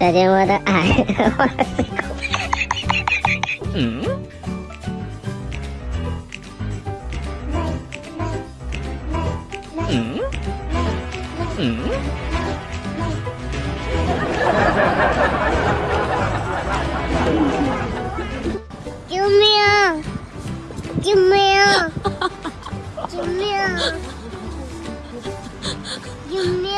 再见我的爱。嗯。嗯。嗯。救命！救命！救命！救命！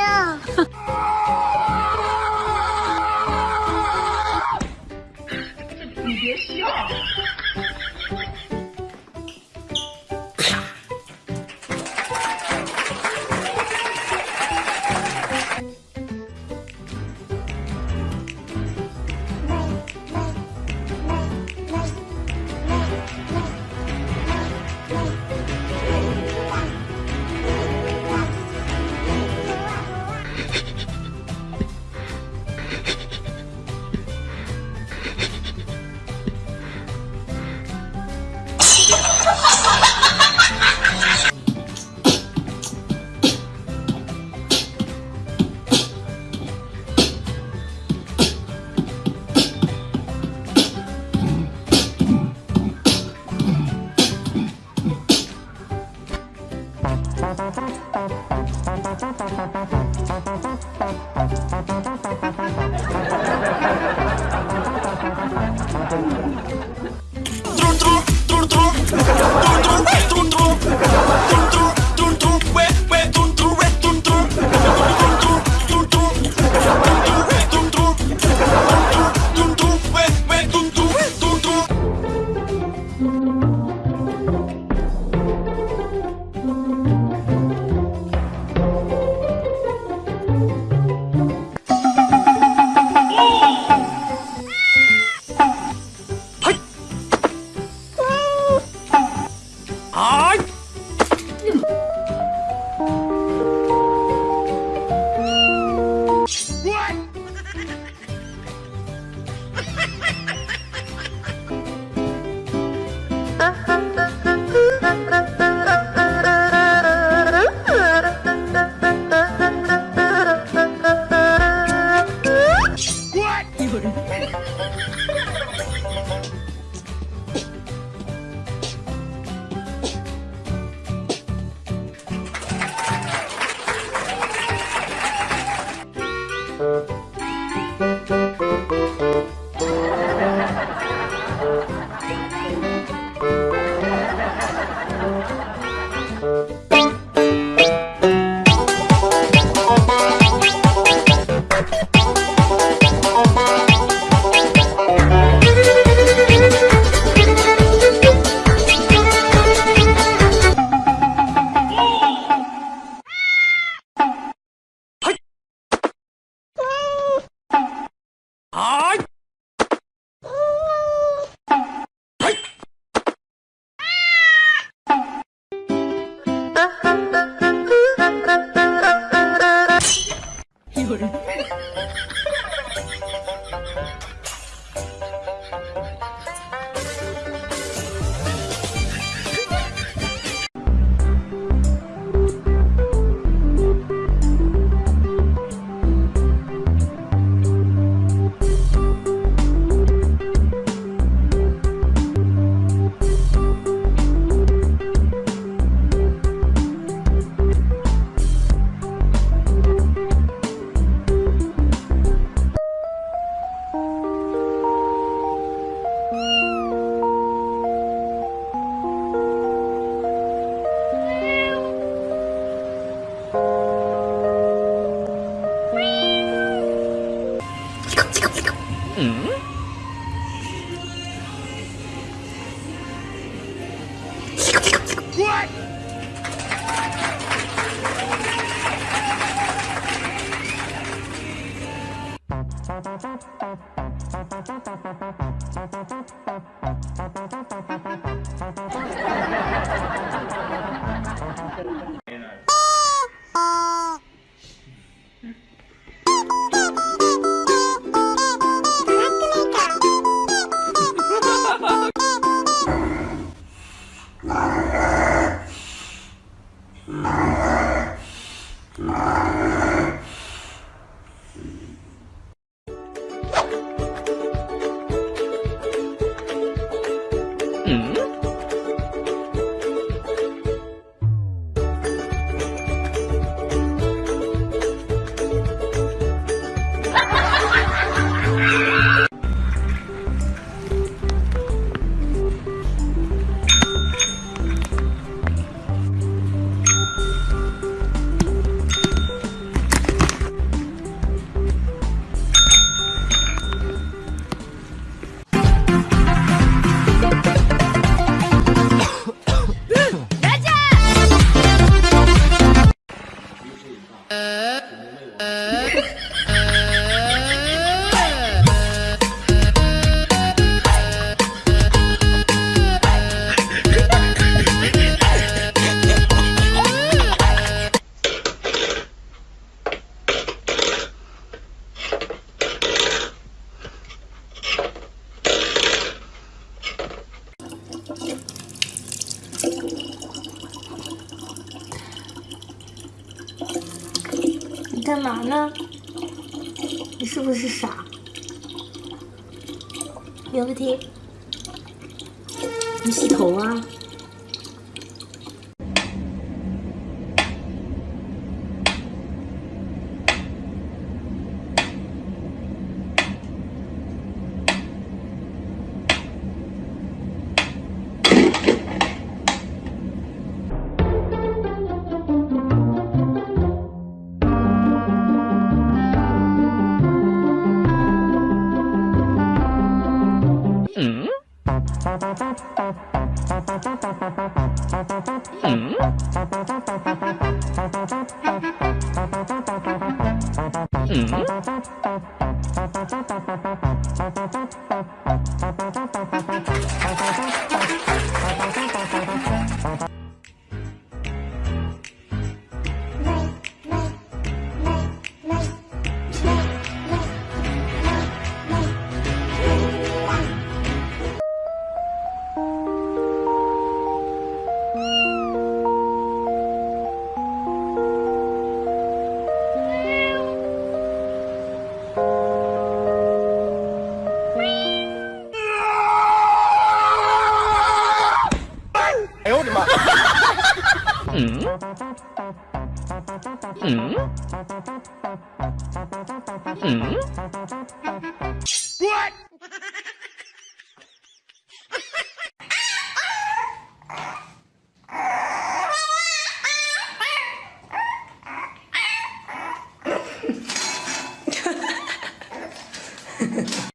嘛呢？你是不是傻？名字题，你洗头啊？うん。yeah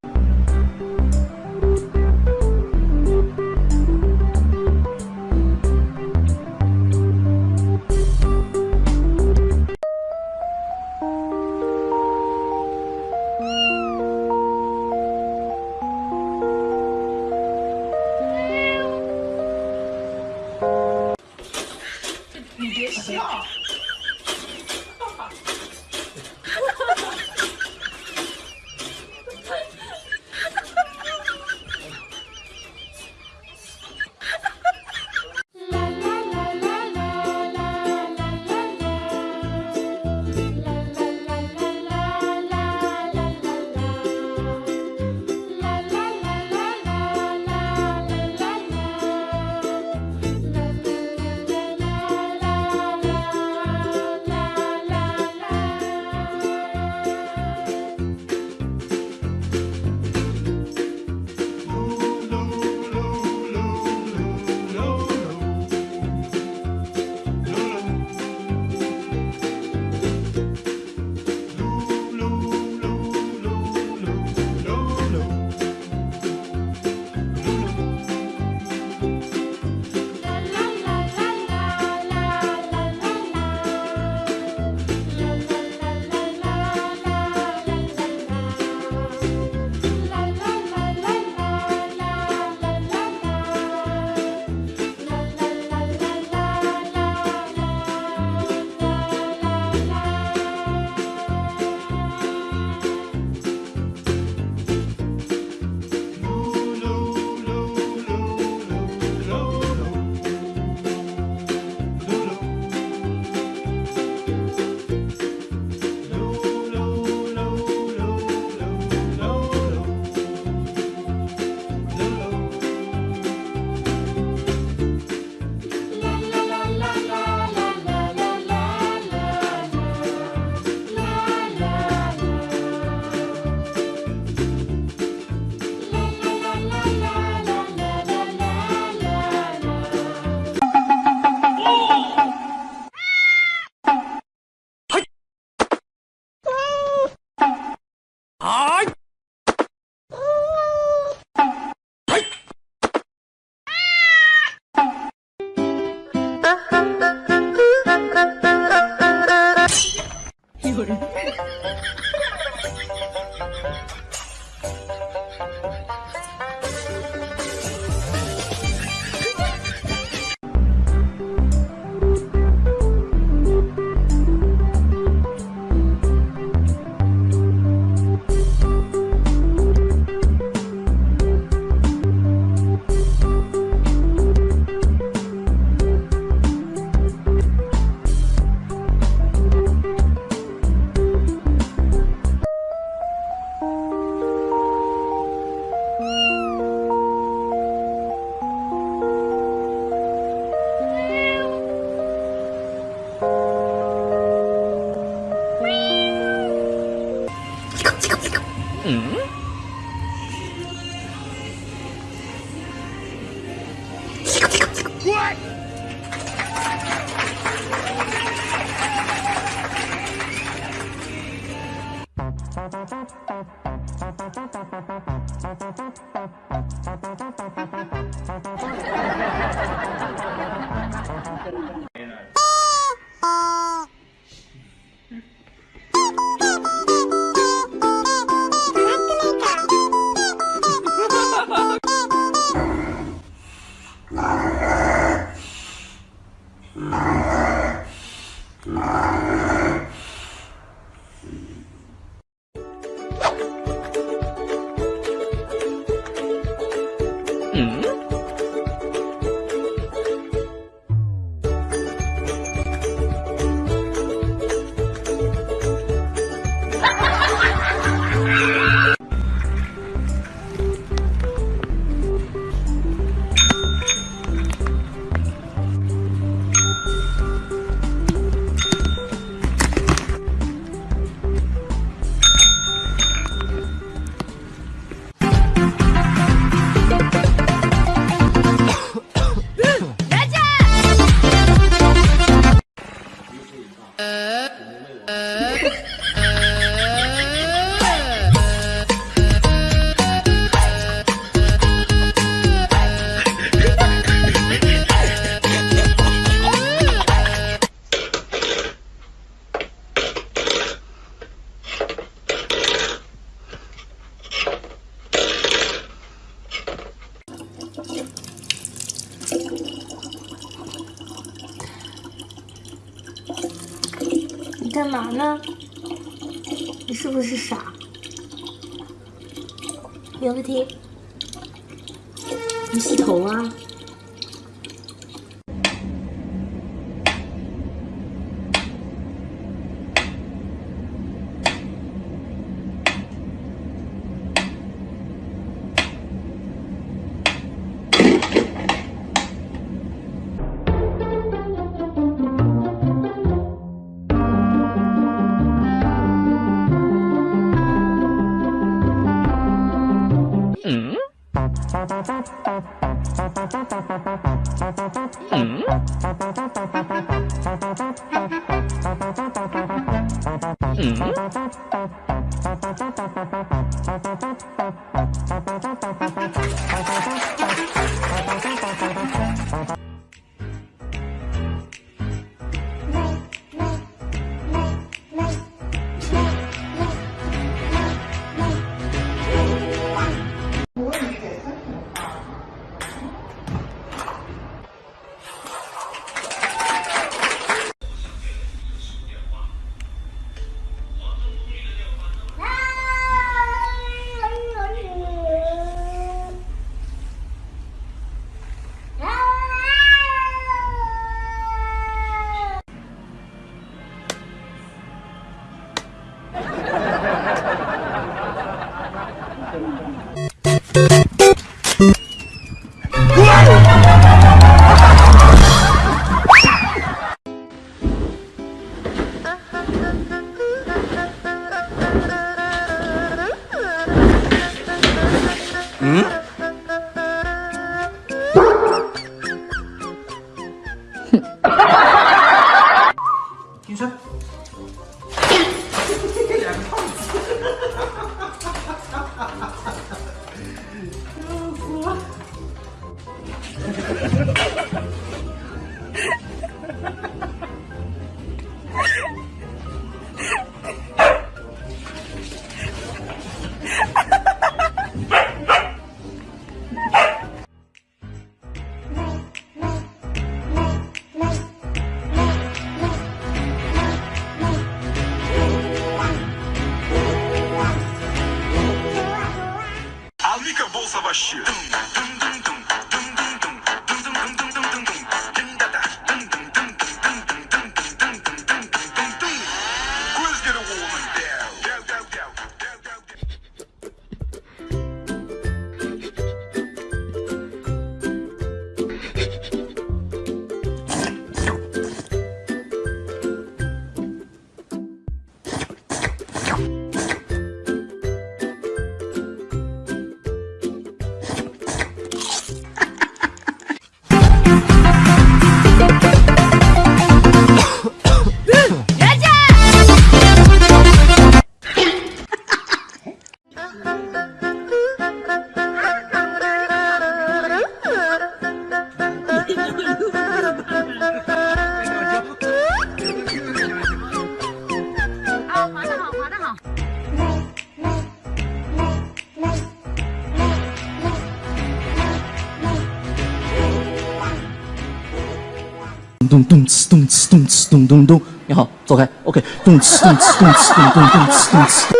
走开 ok 动次动次动次动动动次动次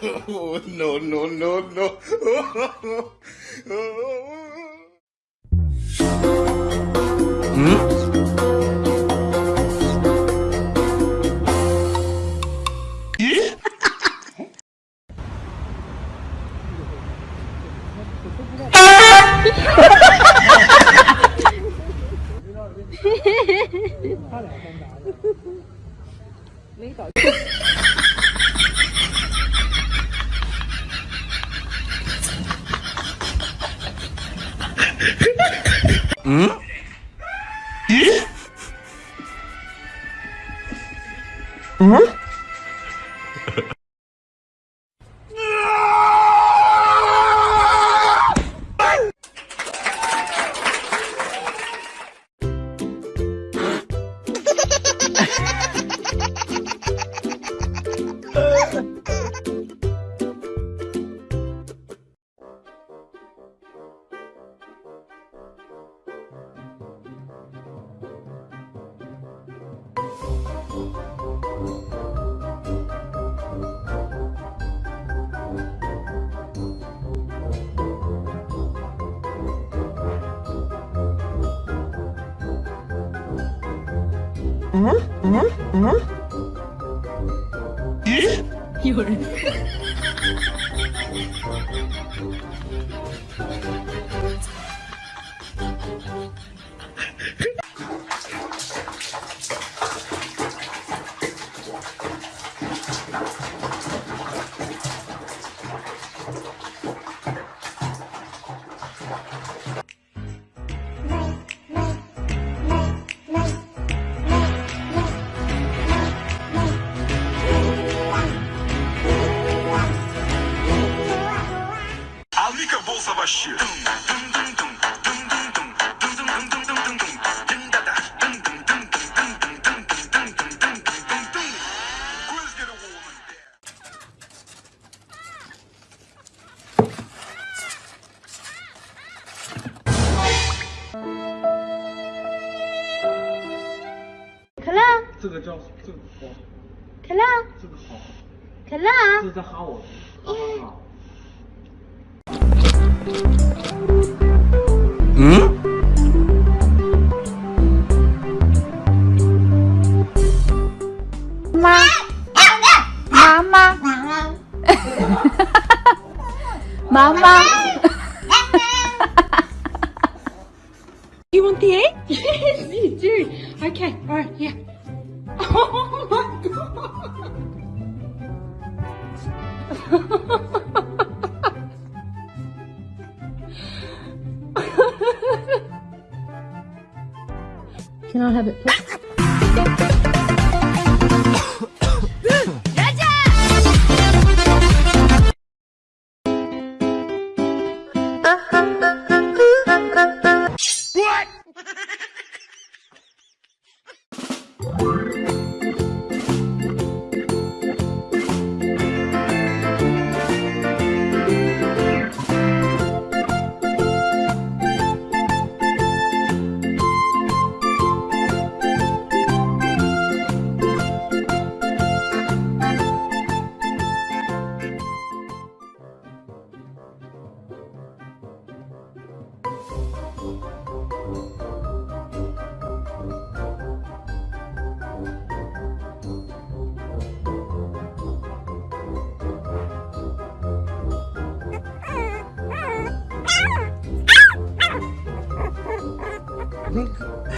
no, no, no, no. 这是在哈我。嗯？妈？妈妈？妈妈？妈妈？Can I have it, please?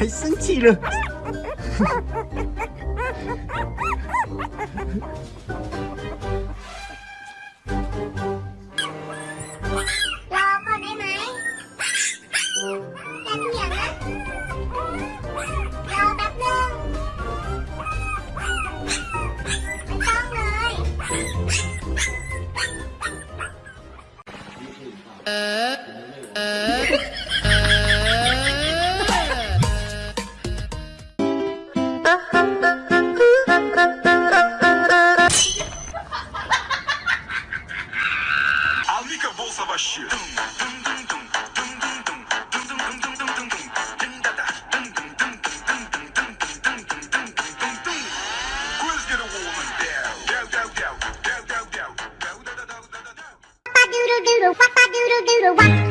还生气了。Doodle doodle, wapa doodle doodle, wapa.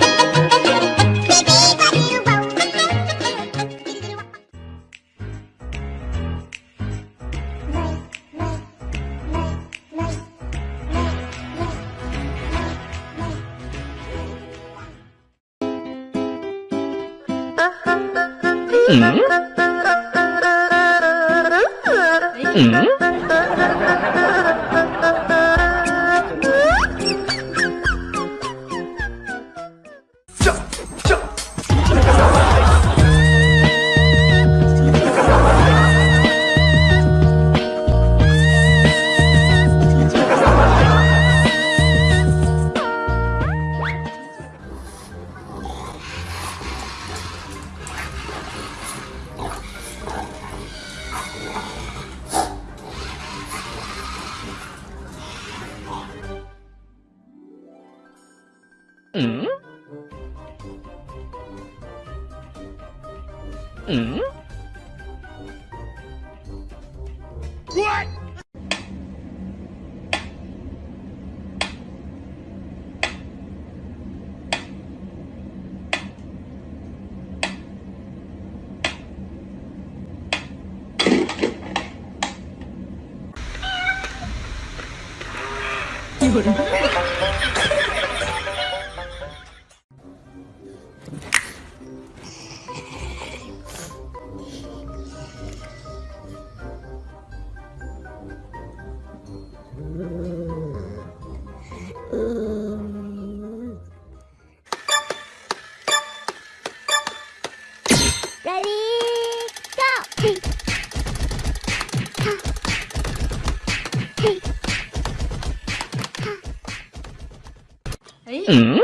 Ừ. Ừ. 嗯嗯。What？有人。嗯。